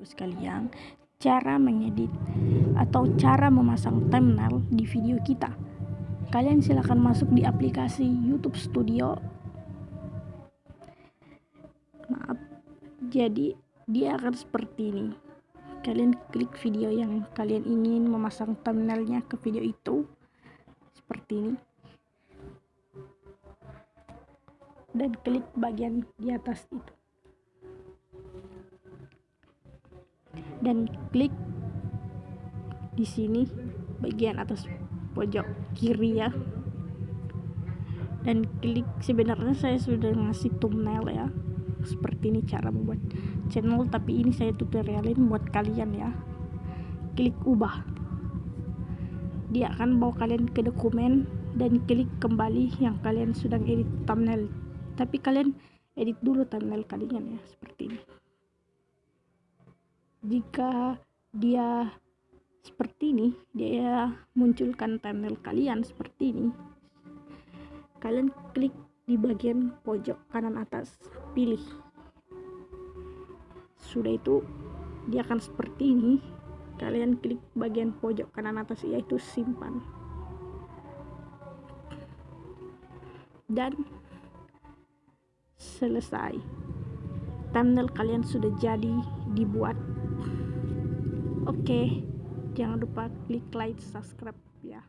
sekalian cara mengedit atau cara memasang thumbnail di video kita. Kalian silahkan masuk di aplikasi YouTube Studio. Maaf jadi dia akan seperti ini. Kalian klik video yang kalian ingin memasang thumbnailnya ke video itu. Seperti ini. Dan klik bagian di atas itu dan klik di sini bagian atas pojok kiri ya. Dan klik sebenarnya saya sudah ngasih thumbnail ya. Seperti ini cara membuat channel tapi ini saya tutorialin buat kalian ya. Klik ubah. Dia akan bawa kalian ke dokumen dan klik kembali yang kalian sudah edit thumbnail. Tapi kalian edit dulu thumbnail kalian ya seperti ini jika dia seperti ini dia munculkan thumbnail kalian seperti ini. Kalian klik di bagian pojok kanan atas pilih. Sudah itu dia akan seperti ini. Kalian klik bagian pojok kanan atas yaitu simpan. Dan selesai. Thumbnail kalian sudah jadi dibuat Oke, jangan lupa klik like, subscribe ya.